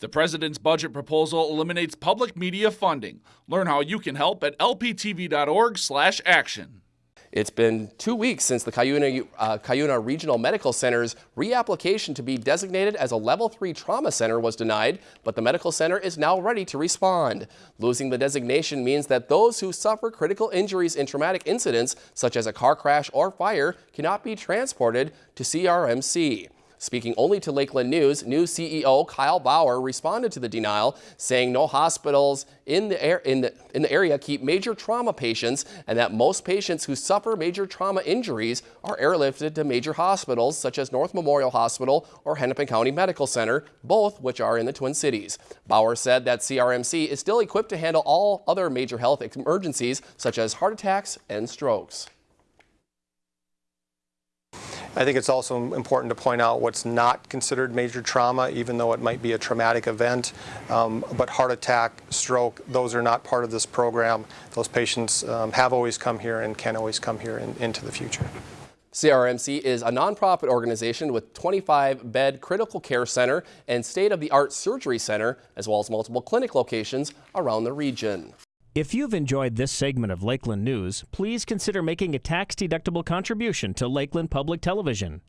The president's budget proposal eliminates public media funding. Learn how you can help at lptv.org/action. It's been two weeks since the Cuyuna, uh, Cuyuna Regional Medical Center's reapplication to be designated as a level 3 trauma center was denied, but the medical center is now ready to respond. Losing the designation means that those who suffer critical injuries in traumatic incidents, such as a car crash or fire, cannot be transported to CRMC. Speaking only to Lakeland News, new CEO Kyle Bauer responded to the denial, saying no hospitals in the, air, in, the, in the area keep major trauma patients and that most patients who suffer major trauma injuries are airlifted to major hospitals such as North Memorial Hospital or Hennepin County Medical Center, both which are in the Twin Cities. Bauer said that CRMC is still equipped to handle all other major health emergencies such as heart attacks and strokes. I think it's also important to point out what's not considered major trauma, even though it might be a traumatic event. Um, but heart attack, stroke, those are not part of this program. Those patients um, have always come here and can always come here in, into the future. CRMC is a nonprofit organization with 25-bed critical care center and state-of-the-art surgery center, as well as multiple clinic locations around the region. If you've enjoyed this segment of Lakeland News, please consider making a tax-deductible contribution to Lakeland Public Television.